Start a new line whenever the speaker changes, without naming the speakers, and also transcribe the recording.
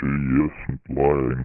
She isn't lying.